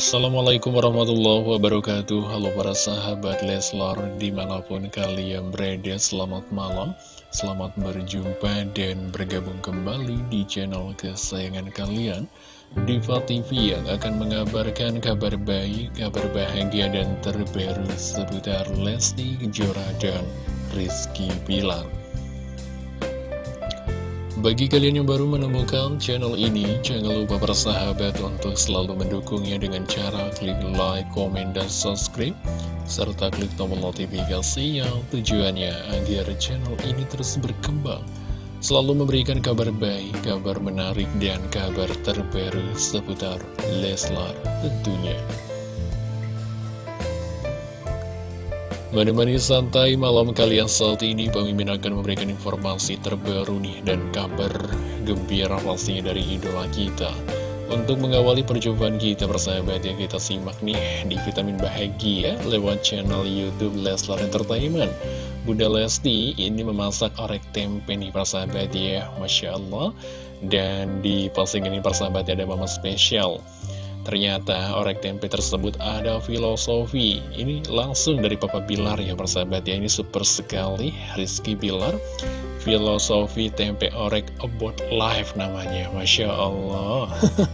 Assalamualaikum warahmatullahi wabarakatuh. Halo para sahabat Leslar Di mana pun kalian berada Selamat malam. Selamat berjumpa dan bergabung kembali Di channel kesayangan kalian. Diva TV yang akan mengabarkan kabar baik Kabar bahagia dan terbaru Seputar Lesti Kejora dan Rizky Bilar bagi kalian yang baru menemukan channel ini, jangan lupa bersahabat untuk selalu mendukungnya dengan cara klik like, komen, dan subscribe, serta klik tombol notifikasi yang tujuannya agar channel ini terus berkembang, selalu memberikan kabar baik, kabar menarik, dan kabar terbaru seputar Leslar tentunya. Menemani santai malam kalian saat ini, Pemimpin akan memberikan informasi terbaru nih dan kabar gembira pastinya dari idola kita. Untuk mengawali perjumpaan kita persahabat yang kita simak nih di Vitamin Bahagia lewat channel Youtube Leslar Entertainment. Bunda Lesti ini memasak orek tempe nih persahabat ya, Masya Allah. Dan di posting ini persahabat ada mama spesial. Ternyata orek tempe tersebut ada filosofi. Ini langsung dari Papa Bilar ya persahabat ya. Ini super sekali Rizky Bilar. Filosofi tempe orek about life namanya Masya Allah.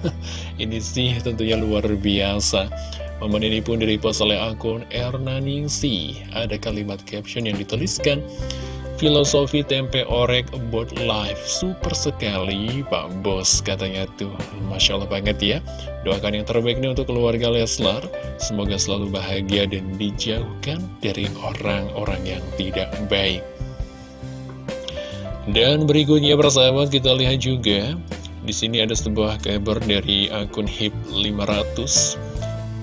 Ini sih tentunya luar biasa. Momen ini pun direpost oleh akun Erna Ningsi Ada kalimat caption yang dituliskan Filosofi tempe orek about life. Super sekali Pak Bos katanya tuh. Masya Allah banget ya. Doakan yang terbaik nih untuk keluarga Leslar. Semoga selalu bahagia dan dijauhkan dari orang-orang yang tidak baik. Dan berikutnya persahabat kita lihat juga. Di sini ada sebuah kabar dari akun HIP 500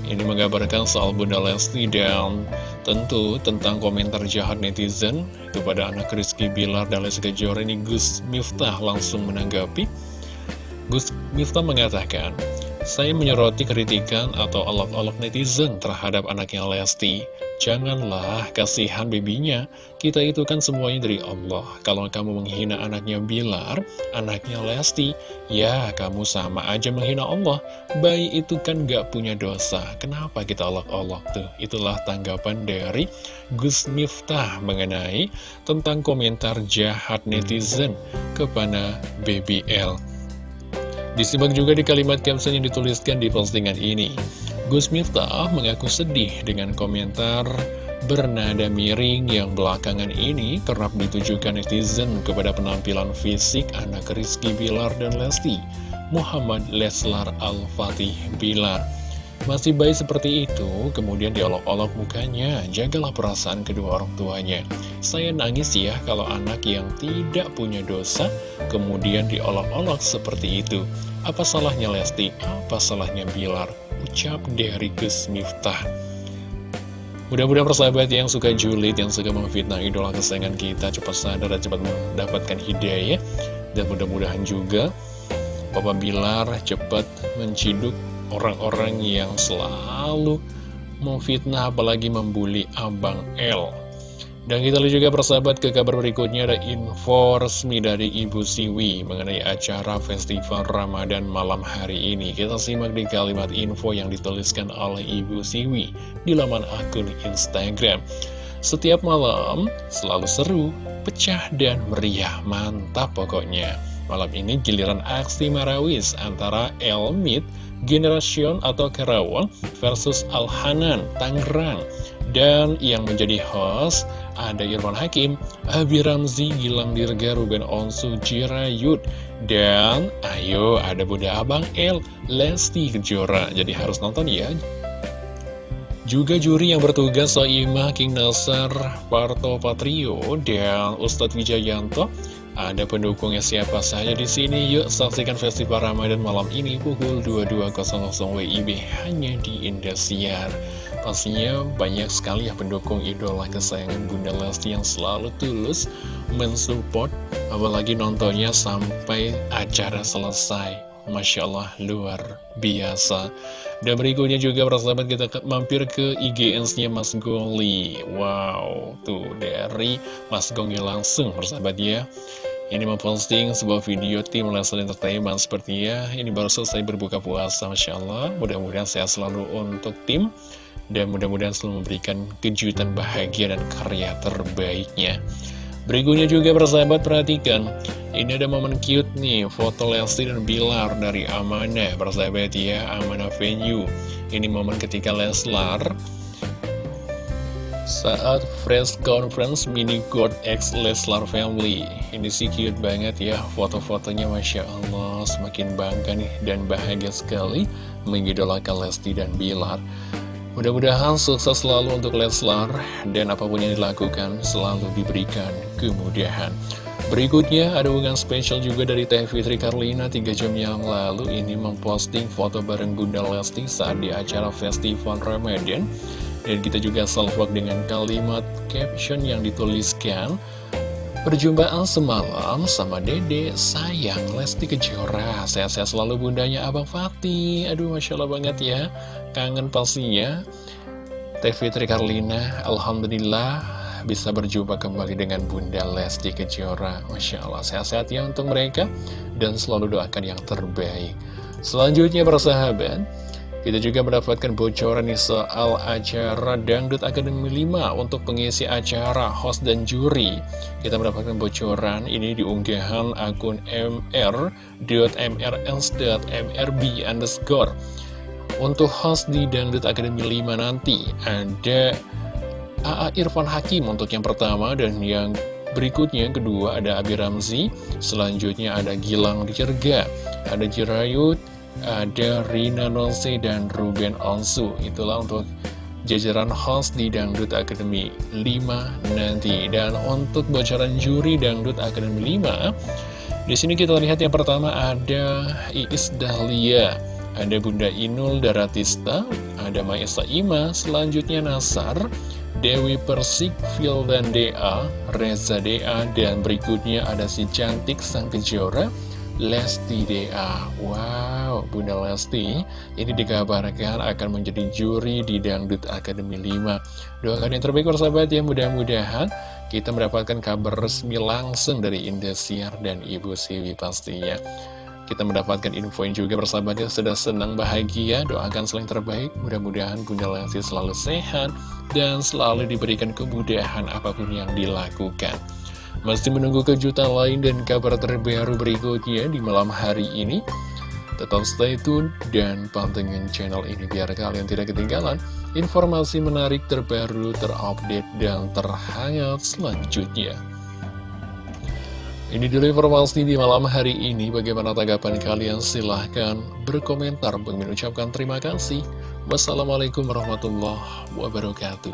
Ini mengabarkan soal Bunda Lesti dan Tentu tentang komentar jahat netizen kepada anak Rizky Bilar dan Lesti Kejora ini Gus Miftah langsung menanggapi. Gus Miftah mengatakan, saya menyoroti kritikan atau olok-olok netizen terhadap anaknya Lesti. Janganlah kasihan bebinya, kita itu kan semuanya dari Allah. Kalau kamu menghina anaknya Bilar, anaknya Lesti, ya kamu sama aja menghina Allah. Bayi itu kan gak punya dosa, kenapa kita olok-olok tuh? Itulah tanggapan dari Gus Miftah mengenai tentang komentar jahat netizen kepada BBL. Disimak juga di kalimat caption yang dituliskan di postingan ini. Gus Miftah mengaku sedih dengan komentar bernada miring yang belakangan ini kerap ditujukan netizen kepada penampilan fisik anak Rizky Bilar dan Lesti, Muhammad Leslar Al-Fatih Bilar. Masih baik seperti itu, kemudian diolok-olok mukanya, jagalah perasaan kedua orang tuanya. Saya nangis ya kalau anak yang tidak punya dosa, kemudian diolok-olok seperti itu. Apa salahnya Lesti? Apa salahnya Bilar? Ucap dari Gus Miftah. Mudah-mudahan persahabat yang suka julid, yang suka memfitnah idola kesayangan kita cepat sadar dan cepat mendapatkan hidayah. Dan mudah-mudahan juga Bapak Bilar cepat menciduk orang-orang yang selalu memfitnah apalagi membuli Abang L. Dan kita lihat juga persahabat ke kabar berikutnya ada info resmi dari Ibu Siwi mengenai acara Festival Ramadan malam hari ini. Kita simak di kalimat info yang dituliskan oleh Ibu Siwi di laman akun Instagram. Setiap malam selalu seru, pecah dan meriah, mantap pokoknya. Malam ini giliran aksi marawis antara Elmit Generation atau Karawang versus Al-Hanan, Tangerang. Dan yang menjadi host ada Irfan Hakim, Abi Ramzi, Gilang Dirga, Ruben Onsu, Jirayut. Dan ayo ada Bunda Abang L, Lesti Kejora. Jadi harus nonton ya. Juga juri yang bertugas Soimah, King Nasar, Parto Patrio, dan Ustadz Wijayanto ada pendukungnya siapa saja di sini? Yuk saksikan festival Ramadan malam ini pukul 22.00 WIB hanya di Indosiar. Pastinya banyak sekali ya pendukung idola kesayangan Bunda Lesti yang selalu tulus mensupport, apalagi nontonnya sampai acara selesai. Masya Allah, luar biasa. Dan berikutnya juga persahabat kita mampir ke IGN-nya Mas Goli. Wow, tuh dari Mas Gongnya langsung persahabat ya. Ini memposting sebuah video tim Leslie Entertainment Sepertinya ini baru selesai berbuka puasa Masya Allah Mudah-mudahan sehat selalu untuk tim Dan mudah-mudahan selalu memberikan kejutan bahagia dan karya terbaiknya. Berikutnya juga persahabat perhatikan. Ini ada momen cute nih Foto Lesti dan Bilar dari Amanah. Persahabat ya Amanah Venue. Ini momen ketika Leslar saat press conference mini God X Leslar Family. Ini sih cute banget ya foto-fotonya Masya Allah. Semakin bangga nih dan bahagia sekali Mengidolakan Lesti dan Bilar Mudah-mudahan sukses selalu untuk Leslar Dan apa pun yang dilakukan selalu diberikan kemudahan. Berikutnya ada hubungan spesial juga dari Teh Fitri Karlina 3 jam yang lalu. Ini memposting foto bareng Bunda Lesti saat di acara Festival Ramadan. Dan kita juga salvok dengan kalimat caption yang dituliskan Perjumpaan semalam sama dede, sayang Lesti Kejora. Sehat-sehat selalu bundanya Abang Fatih. Aduh Masya Allah banget ya. Kangen pastinya Teh Fitri Karlina Alhamdulillah bisa berjumpa kembali dengan Bunda Lesti Kejora. Masya Allah sehat-sehat ya untuk mereka. Dan selalu doakan yang terbaik. Selanjutnya persahabat kita juga mendapatkan bocoran nih soal acara Dangdut Akademi 5 untuk pengisi acara, host dan juri. Kita mendapatkan bocoran ini di unggahan akun mr.mrls.mrb underscore. Untuk host di Dangdut Akademi 5 nanti ada AA Irfan Hakim untuk yang pertama dan yang berikutnya kedua ada Abi Ramzi, selanjutnya ada Gilang Dicerga, ada Jirayut, ada Rina Nose dan Ruben Onsu. Itulah untuk jajaran host di Dangdut Academy 5 nanti. Dan untuk bocoran juri Dangdut Academy 5 di sini kita lihat yang pertama ada Iis Dahlia ada Bunda Inul Daratista ada Maesa Ima selanjutnya Nasar Dewi Persik, Phil dan Dea, Reza Dea, dan berikutnya ada si cantik Sang Kejora, Lesti DA Wow, Bunda Lesti ini dikabarkan akan menjadi juri di Dangdut Academy 5 Doakan yang terbaik sahabat ya mudah-mudahan kita mendapatkan kabar resmi langsung dari Indosiar dan Ibu Siwi pastinya. Kita mendapatkan info yang juga bersahabat ya sudah senang bahagia. Doakan selain terbaik. Mudah-mudahan Bunda Lesti selalu sehat dan selalu diberikan kemudahan apa pun yang dilakukan masih menunggu kejutan lain dan kabar terbaru berikutnya di malam hari ini? Tetap stay tune dan pantengin channel ini biar kalian tidak ketinggalan informasi menarik terbaru, terupdate, dan terhangat selanjutnya. Ini dulu informasi di malam hari ini. Bagaimana tanggapan kalian? Silahkan berkomentar. Mengucapkan terima kasih. Wassalamualaikum warahmatullahi wabarakatuh.